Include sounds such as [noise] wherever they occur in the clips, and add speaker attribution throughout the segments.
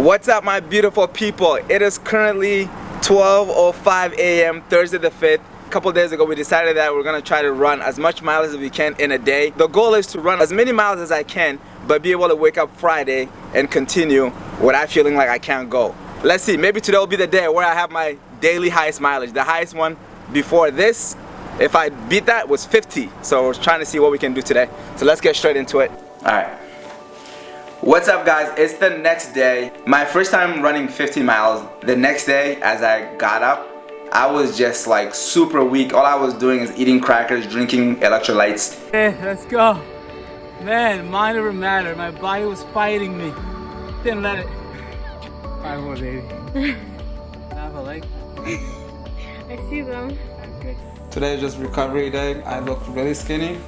Speaker 1: What's up my beautiful people? It is currently 12.05 a.m. Thursday the 5th. A couple days ago we decided that we're gonna try to run as much miles as we can in a day. The goal is to run as many miles as I can but be able to wake up Friday and continue without feeling like I can't go. Let's see, maybe today will be the day where I have my daily highest mileage. The highest one before this, if I beat that, was 50. So we're trying to see what we can do today. So let's get straight into it. All right. What's up guys, it's the next day. My first time running 50 miles. The next day as I got up, I was just like super weak. All I was doing is eating crackers, drinking electrolytes.
Speaker 2: Hey, let's go. Man, mind over matter. My body was fighting me. Didn't let it. Five more, baby. [laughs] Have a leg.
Speaker 3: I see them.
Speaker 2: Okay. Today is just recovery day. I look really skinny.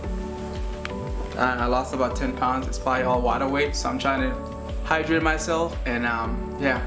Speaker 2: I lost about 10 pounds. It's probably all water weight, so I'm trying to hydrate myself. And um, yeah,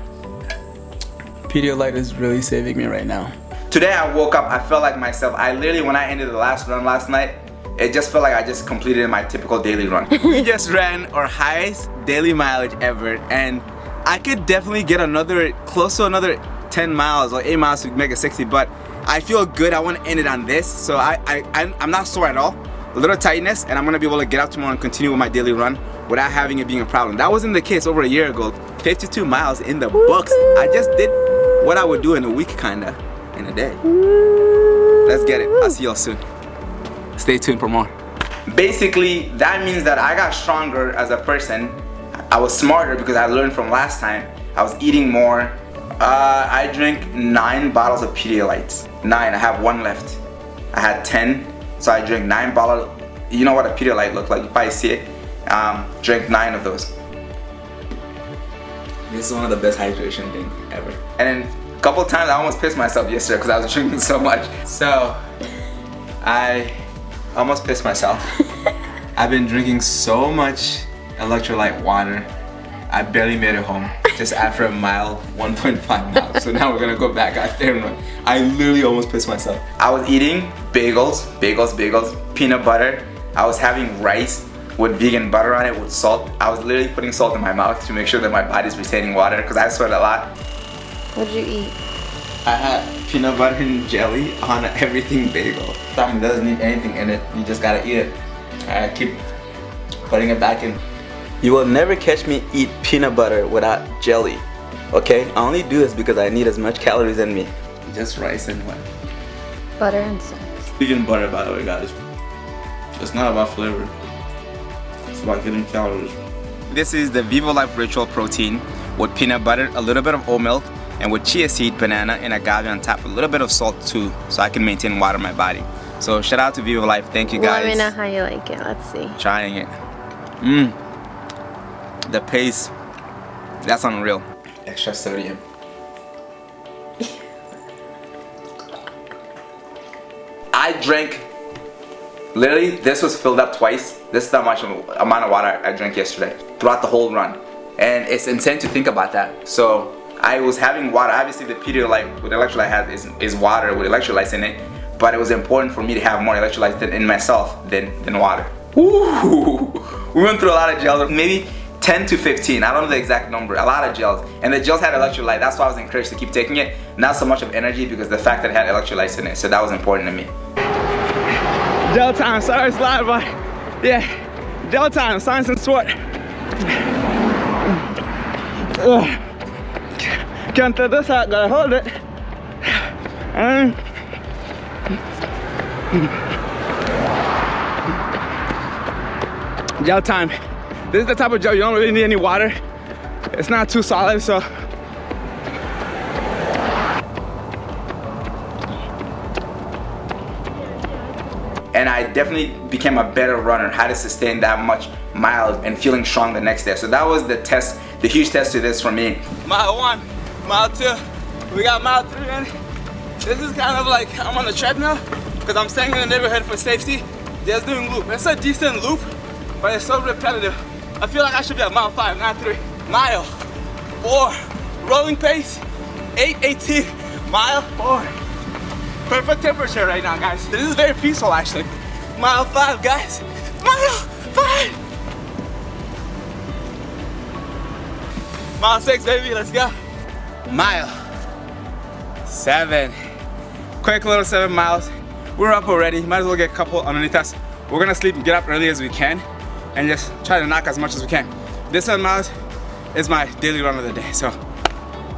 Speaker 2: Pedialyte is really saving me right now.
Speaker 1: Today I woke up, I felt like myself. I literally, when I ended the last run last night, it just felt like I just completed my typical daily run. [laughs] we just ran our highest daily mileage ever and I could definitely get another, close to another 10 miles or 8 miles to make it 60 but I feel good, I want to end it on this so I, I, I'm not sore at all a little tightness and I'm gonna be able to get up tomorrow and continue with my daily run without having it being a problem. That wasn't the case over a year ago. 52 miles in the books. I just did what I would do in a week kinda, in a day. Let's get it. I'll see y'all soon. Stay tuned for more. Basically, that means that I got stronger as a person. I was smarter because I learned from last time. I was eating more. Uh, I drank nine bottles of Pedialyte. Nine, I have one left. I had 10 so I drank nine bottles. You know what a Pedialyte look like? You probably see it. Um, drank nine of those. This is one of the best hydration things ever. And then a couple times I almost pissed myself yesterday because I was [laughs] drinking so much. So I almost pissed myself. [laughs] I've been drinking so much electrolyte water. I barely made it home just after a mile, [laughs] 1.5 miles. So now we're gonna go back out there and run. I literally almost pissed myself. I was eating bagels, bagels, bagels, peanut butter. I was having rice with vegan butter on it with salt. I was literally putting salt in my mouth to make sure that my body's retaining water because I sweat a lot.
Speaker 3: What did you eat?
Speaker 1: I had peanut butter and jelly on everything bagel. Something doesn't need anything in it. You just gotta eat it. I keep putting it back in. You will never catch me eat peanut butter without jelly. Okay? I only do this because I need as much calories in me. Just rice and what?
Speaker 3: Butter and salt.
Speaker 1: Vegan butter, by the way, guys. It's not about flavor. It's about getting calories. This is the Vivo Life Ritual Protein with peanut butter, a little bit of oat milk, and with chia seed, banana, and agave on top. A little bit of salt too, so I can maintain water in my body. So shout out to Vivo Life. Thank you guys.
Speaker 3: Let me know how you like it. Let's see.
Speaker 1: Trying it. Mmm the pace, that's unreal. Extra sodium. Drank, literally this was filled up twice. This is how much amount of water I drank yesterday throughout the whole run. And it's insane to think about that. So I was having water, obviously the Pedialyte with electrolyte has is, is water with electrolytes in it. But it was important for me to have more electrolytes in myself than, than water. We went through a lot of gels. Maybe 10 to 15, I don't know the exact number, a lot of gels. And the gels had electrolyte, that's why I was encouraged to keep taking it. Not so much of energy because the fact that it had electrolytes in it, so that was important to me. Gel time, sorry it's loud, but yeah, gel time, science and sweat. Can't throw this out, gotta hold it. And gel time. This is the type of gel you don't really need any water. It's not too solid, so. And I definitely became a better runner, how to sustain that much miles and feeling strong the next day. So that was the test, the huge test to this for me. Mile one, mile two, we got mile three in. This is kind of like, I'm on the treadmill because I'm staying in the neighborhood for safety, just doing loop. It's a decent loop, but it's so repetitive. I feel like I should be at mile five, not three. Mile four, rolling pace, 818, mile four. Perfect temperature right now, guys. This is very peaceful, actually. Mile five, guys. Mile five. Mile six, baby, let's go. Mile seven. Quick little seven miles. We're up already, might as well get a couple underneath us. We're gonna sleep and get up early as we can and just try to knock as much as we can. This seven miles is my daily run of the day, so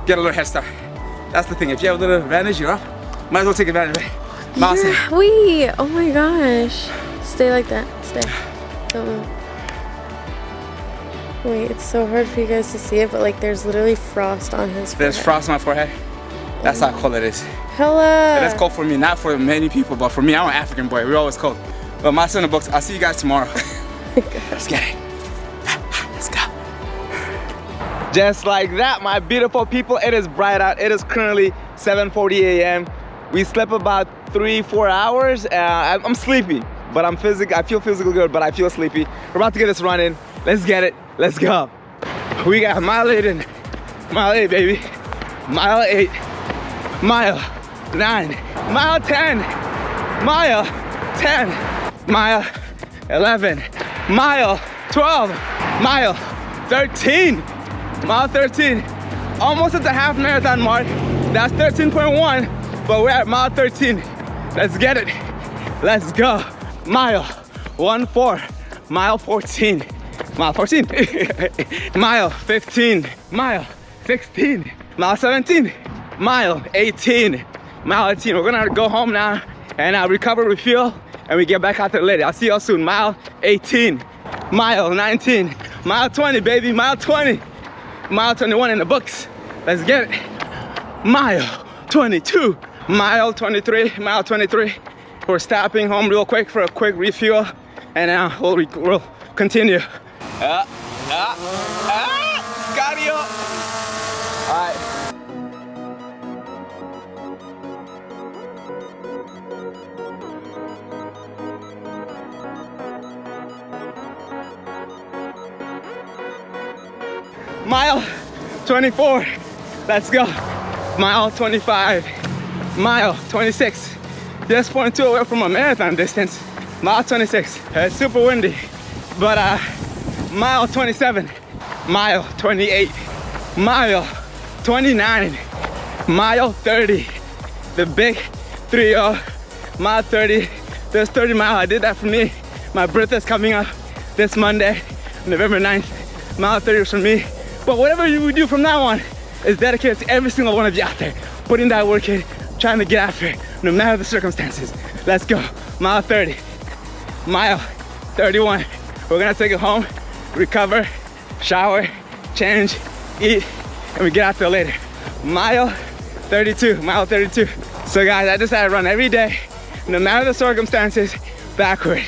Speaker 1: get a little head start. That's the thing, if you have a little advantage, you're up. Might as well take advantage of it. Mile
Speaker 3: You're-
Speaker 1: seven.
Speaker 3: Wait, oh my gosh. Stay like that. Stay. Don't move. Wait, it's so hard for you guys to see it, but like there's literally frost on his forehead.
Speaker 1: There's frost on my forehead. That's how cold it is.
Speaker 3: Hella.
Speaker 1: That's cold for me, not for many people, but for me, I'm an African boy. We're always cold. But my son in the books, I'll see you guys tomorrow. [laughs] Oh [laughs] Let's get it. Let's go. Just like that, my beautiful people, it is bright out. It is currently 7.40 a.m. We slept about three, four hours. Uh, I'm sleepy, but I'm physical. I feel physically good, but I feel sleepy. We're about to get this run in. Let's get it. Let's go. We got mile eight in. Mile eight, baby. Mile eight. Mile nine. Mile 10. Mile 10. Mile 11. Mile 12. Mile 13. Mile 13. Almost at the half marathon mark. That's 13.1, but we're at mile 13. Let's get it. Let's go. Mile 1 4. Mile 14. Mile 14. [laughs] mile 15. Mile 16. Mile 17. Mile 18. Mile 18. We're gonna go home now and uh, recover, refuel, and we get back out there later. I'll see y'all soon. Mile 18. Mile 19. Mile 20, baby. Mile 20. Mile 21 in the books. Let's get it. Mile 22. Mile 23. Mile 23. We're stopping home real quick for a quick refuel, and now we'll, re- we'll continue. Ah, ah, cardio. All right. Mile 24. Let's go. Mile 25. Mile 26. Just 0.2 away from a marathon distance. Mile 26. It's super windy. But uh, mile 27. Mile 28. Mile 29. Mile 30. The big 3 0. Mile 30. There's 30 mile. I did that for me. My birthday's coming up this Monday, November 9th. Mile 30 is for me. But whatever you do from now on is dedicated to every single one of you out there, putting that work in, trying to get after it, no matter the circumstances. Let's go. Mile 30. Mile 31. We're gonna take it home, recover, shower, change, eat, and we get out there later. Mile 32. Mile 32. So guys, I decided to run every day, no matter the circumstances, backward.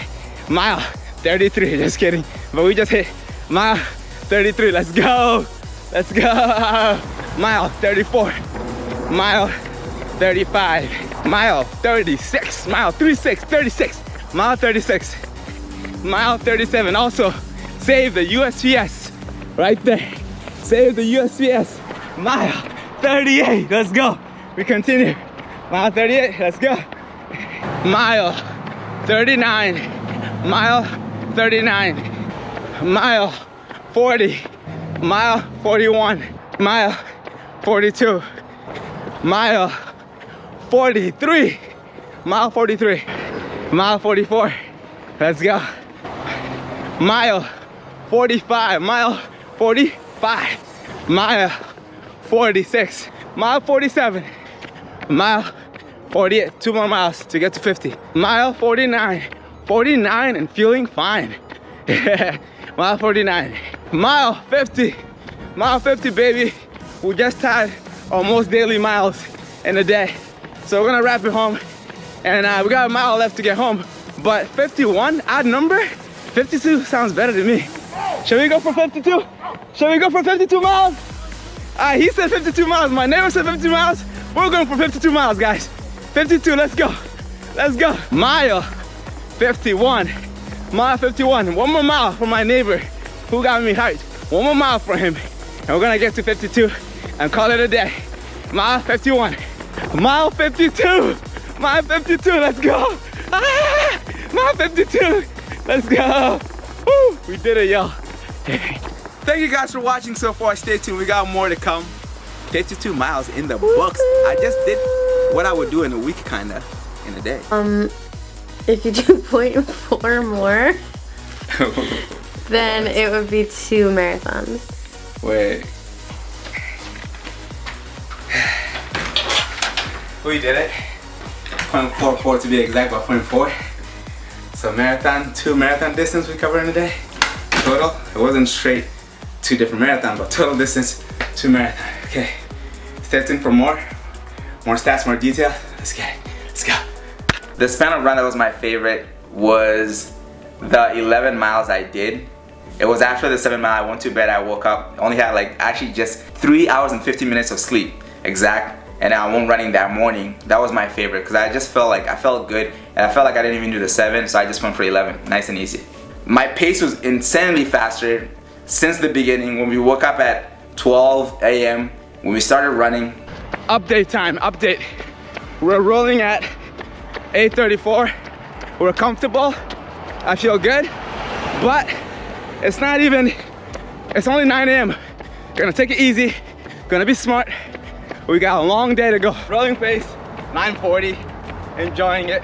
Speaker 1: Mile 33. Just kidding. But we just hit mile 33. Let's go. Let's go. Mile 34. Mile 35. Mile 36. Mile 36. 36. Mile 36. Mile 37. Also, save the USPS right there. Save the USPS. Mile 38. Let's go. We continue. Mile 38. Let's go. Mile 39. Mile 39. Mile 40. Mile 41. Mile 42. Mile 43. Mile 43. Mile 44. Let's go. Mile 45. Mile 45. Mile 46. Mile 47. Mile 48. Two more miles to get to 50. Mile 49. 49 and feeling fine. [laughs] Mile 49. Mile 50. Mile 50, baby. We just had almost daily miles in a day. So we're gonna wrap it home. And uh, we got a mile left to get home. But 51, odd number, 52 sounds better to me. Shall we go for 52? Shall we go for 52 miles? Uh, he said 52 miles. My neighbor said 52 miles. We're going for 52 miles, guys. 52, let's go. Let's go. Mile 51. Mile 51. One more mile for my neighbor who got me hyped. One more mile for him. And we're gonna get to 52 and call it a day. Mile 51. Mile 52. Mile 52, let's go. Ah, mile 52. Let's go. Woo, we did it, y'all. thank you guys for watching so far. Stay tuned. We got more to come. 52 miles in the books. I just did what I would do in a week, kinda, in a day.
Speaker 3: Um, if you do [laughs] 0.4 more, [laughs] then it would be two marathons.
Speaker 1: Wait. We did it. 0.44 to be exact, but 0.4. So marathon, two marathon distance we covered in a day. Total, it wasn't straight two different marathons, but total distance, two marathon. Okay, stay tuned for more. More stats, more detail. Let's get it, let's go. The span of run that was my favorite was the 11 miles I did. It was after the seven mile, I went to bed, I woke up, only had like actually just three hours and 15 minutes of sleep, exact and I went running that morning. That was my favorite because I just felt like I felt good and I felt like I didn't even do the 7 so I just went for 11 nice and easy. My pace was insanely faster since the beginning when we woke up at 12 a.m. when we started running.
Speaker 2: Update time, update. We're rolling at 8.34. We're comfortable. I feel good, but it's not even, it's only 9 a.m. Gonna take it easy, gonna be smart, we got a long day to go. Rolling pace, 940, enjoying it,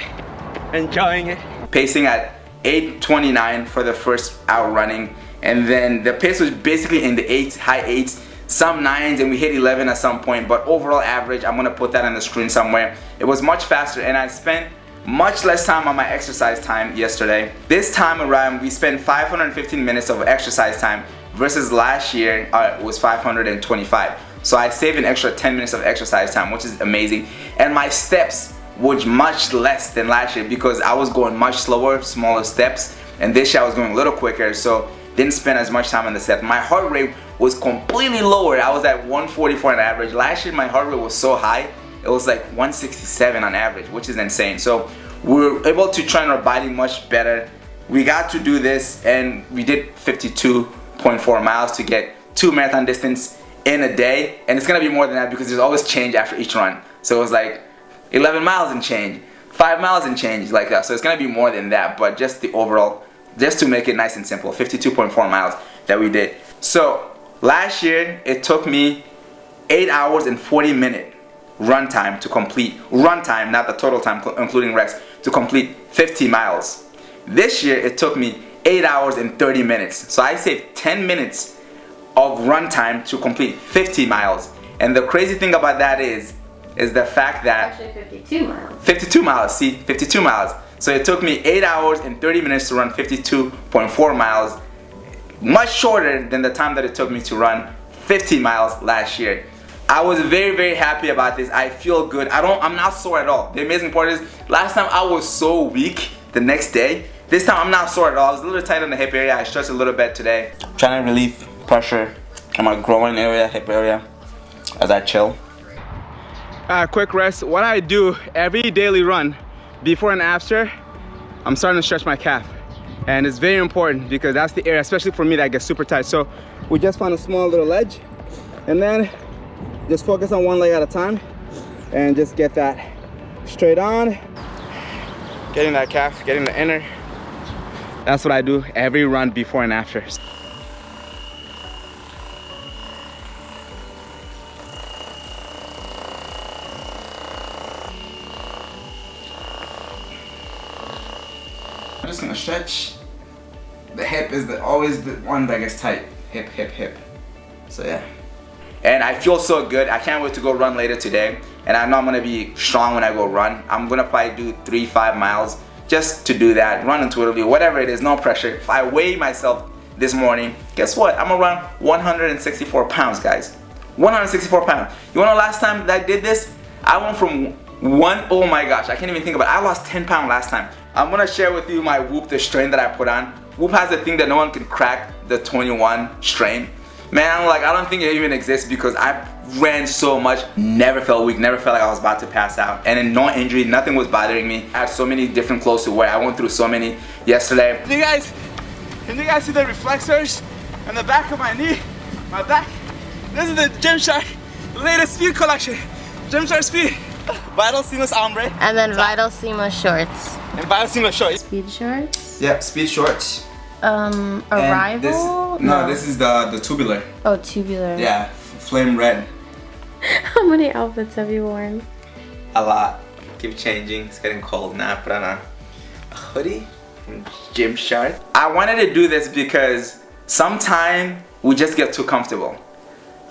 Speaker 2: enjoying it.
Speaker 1: Pacing at 829 for the first hour running. And then the pace was basically in the eights, high eights, some nines, and we hit 11 at some point. But overall average, I'm gonna put that on the screen somewhere. It was much faster and I spent much less time on my exercise time yesterday. This time around, we spent 515 minutes of exercise time versus last year uh, was 525. So I saved an extra 10 minutes of exercise time, which is amazing. And my steps was much less than last year because I was going much slower, smaller steps. And this year I was going a little quicker, so didn't spend as much time on the steps. My heart rate was completely lower. I was at 144 on average. Last year my heart rate was so high, it was like 167 on average, which is insane. So we were able to train our body much better. We got to do this and we did 52.4 miles to get two marathon distance in a day and it's gonna be more than that because there's always change after each run. So it was like 11 miles and change 5 miles and change like that. So it's gonna be more than that but just the overall just to make it nice and simple 52.4 miles that we did. So last year it took me 8 hours and 40 minute run time to complete run time not the total time including rest to complete 50 miles. This year it took me 8 hours and 30 minutes. So I saved 10 minutes of runtime to complete 50 miles. And the crazy thing about that is, is the fact that
Speaker 3: actually 52 miles.
Speaker 1: 52 miles. See, 52 miles. So it took me 8 hours and 30 minutes to run 52.4 miles, much shorter than the time that it took me to run 50 miles last year. I was very very happy about this. I feel good. I don't I'm not sore at all. The amazing part is last time I was so weak the next day. This time I'm not sore at all. I was a little tight on the hip area. I stretched a little bit today. trying to relieve pressure on my groin area, hip area as I chill.
Speaker 2: Uh, quick rest. What I do every daily run before and after, I'm starting to stretch my calf. And it's very important because that's the area, especially for me, that gets super tight. So we just found a small little ledge and then just focus on one leg at a time and just get that straight on. Getting that calf, getting the inner. That's what I do every run before and after.
Speaker 1: Just gonna stretch. The hip is the, always the one that gets tight. Hip, hip, hip. So yeah. And I feel so good. I can't wait to go run later today. And I know I'm gonna be strong when I go run. I'm gonna probably do three, five miles just to do that. Run intuitively, whatever it is, no pressure. If I weigh myself this morning, guess what? I'm around 164 pounds, guys. 164 pounds. You wanna know last time that I did this? I went from one, oh my gosh, I can't even think about it. I lost 10 pounds last time. I'm gonna share with you my Whoop, the strain that I put on. Whoop has a thing that no one can crack, the 21 strain. Man, like I don't think it even exists because I ran so much, never felt weak, never felt like I was about to pass out. And no injury, nothing was bothering me. I had so many different clothes to wear. I went through so many yesterday.
Speaker 2: You guys, can you guys see the reflexors on the back of my knee, my back? This is the Gymshark latest speed collection. Gymshark speed. [laughs] Vital Seamless Ombre.
Speaker 3: And then Vital Seamless Shorts.
Speaker 2: And Vital Seamless Shorts.
Speaker 3: Speed shorts?
Speaker 1: Yep, speed shorts.
Speaker 3: Um, arrival?
Speaker 1: This, no, this is the the tubular.
Speaker 3: Oh, tubular.
Speaker 1: Yeah, flame red. [laughs]
Speaker 3: How many outfits have you worn?
Speaker 1: A lot. Keep changing. It's getting cold now. Put on a, a hoodie from shirt. I wanted to do this because sometime we just get too comfortable.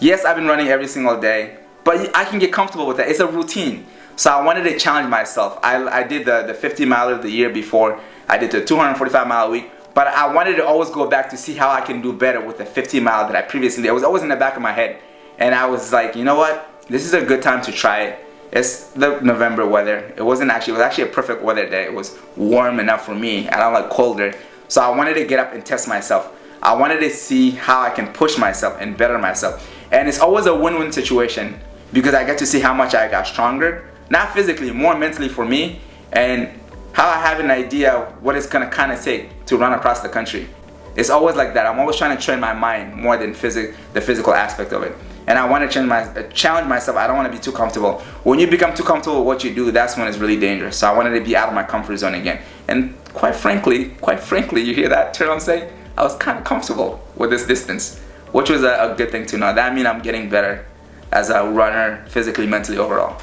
Speaker 1: Yes, I've been running every single day, but I can get comfortable with that. It's a routine. So I wanted to challenge myself. I, I did the, the 50 miler the year before. I did the 245 mile a week. But I wanted to always go back to see how I can do better with the 50 mile that I previously did. It was always in the back of my head. And I was like, you know what? This is a good time to try it. It's the November weather. It wasn't actually, it was actually a perfect weather day. It was warm enough for me. I don't like colder. So I wanted to get up and test myself. I wanted to see how I can push myself and better myself. And it's always a win-win situation because I get to see how much I got stronger. Not physically, more mentally for me. And how I have an idea what it's gonna kind of take to run across the country. It's always like that. I'm always trying to train my mind more than physic the physical aspect of it. And I want to change my, uh, challenge myself. I don't want to be too comfortable. When you become too comfortable with what you do, that's when it's really dangerous. So I wanted to be out of my comfort zone again. And quite frankly, quite frankly, you hear that term I'm saying? I was kind of comfortable with this distance, which was a, a good thing to know. That means I'm getting better as a runner, physically, mentally, overall.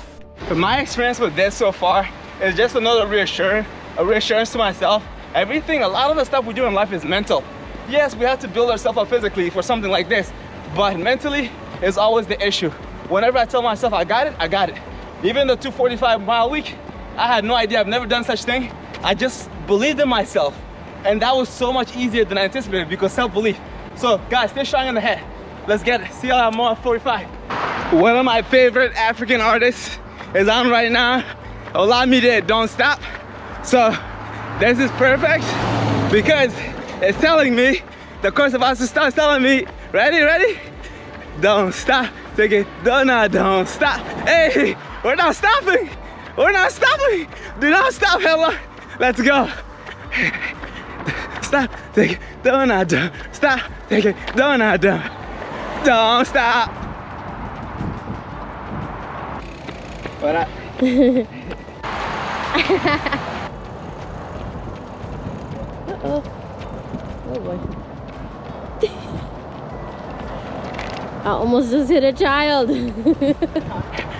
Speaker 2: My experience with this so far is just another reassurance, a reassurance to myself. Everything, a lot of the stuff we do in life is mental. Yes, we have to build ourselves up physically for something like this, but mentally is always the issue. Whenever I tell myself I got it, I got it. Even the 245 mile week, I had no idea, I've never done such thing. I just believed in myself. And that was so much easier than I anticipated because self-belief. So guys, stay strong in the head. Let's get it. See y'all at more 45. One of my favorite African artists is on right now. Olamide Don't Stop. So this is perfect because it's telling me, the course of us starts telling me, ready, ready? Don't stop, take it, don't, don't stop. Hey, we're not stopping. We're not stopping. Do not stop, Hella. Let's go. [laughs] Stop, take it, don't, don't stop, take it, don't, don't. Don't stop. What up?
Speaker 3: Uh-oh. Oh boy. I almost just hit a child.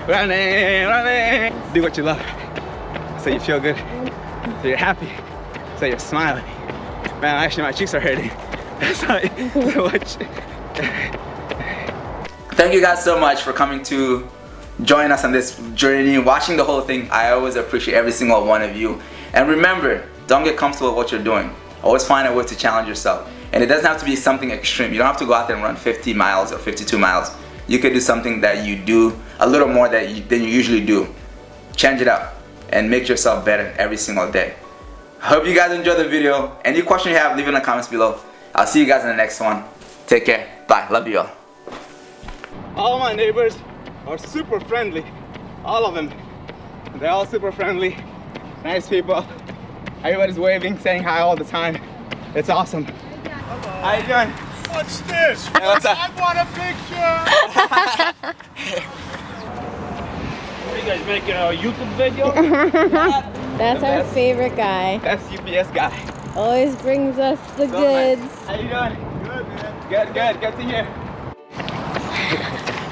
Speaker 2: running, running. Do what you love. So you feel good. So you're happy. So you're smiling. Man, actually my cheeks are hurting. [laughs] That's not [laughs] so much.
Speaker 1: Thank you guys so much for coming to join us on this journey, watching the whole thing. I always appreciate every single one of you. And remember, don't get comfortable with what you're doing. Always find a way to challenge yourself. And it doesn't have to be something extreme. You don't have to go out there and run 50 miles or 52 miles. You could do something that you do a little more that you, than you usually do. Change it up and make yourself better every single day. Hope you guys enjoyed the video. Any question you have, leave it in the comments below. I'll see you guys in the next one. Take care. Bye. Love you all.
Speaker 2: All my neighbors are super friendly. All of them. They're all super friendly. Nice people. Everybody's waving, saying hi all the time. It's awesome. How you doing?
Speaker 4: What's this?
Speaker 2: Hey, what's up?
Speaker 4: I want a picture. [laughs] what are you guys making a YouTube video? [laughs]
Speaker 3: That's our
Speaker 2: best.
Speaker 3: favorite guy.
Speaker 2: That's UPS guy.
Speaker 3: Always brings us the
Speaker 2: So, man,
Speaker 3: goods.
Speaker 2: How you doing? Good, man. Good, good. Good to hear.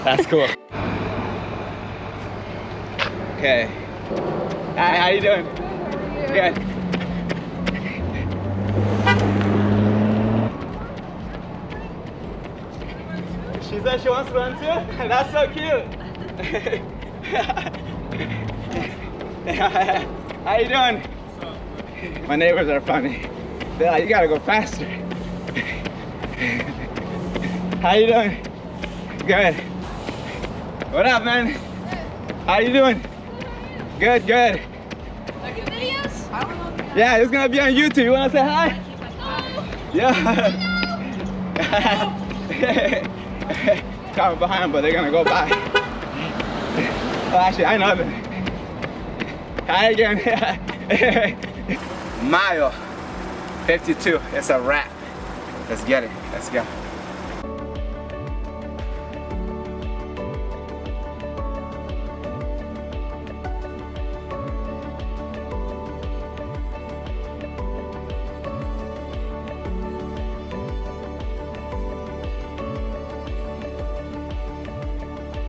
Speaker 2: That's cool. Okay. Hi, how you doing? Good. She said she wants to run too? [laughs] That's so cute. [laughs] how you doing? My neighbors are funny. They're like, you gotta go faster. [laughs] How you doing? Good. What up, man? How you doing? Good, good. Yeah, it's gonna be on YouTube. You wanna say hi? Yeah. [laughs] Coming behind, but they're gonna go by. [laughs] Oh, actually, I know them. Hi again. [laughs]
Speaker 1: Mile 52. It's a wrap. Let's get it. Let's go.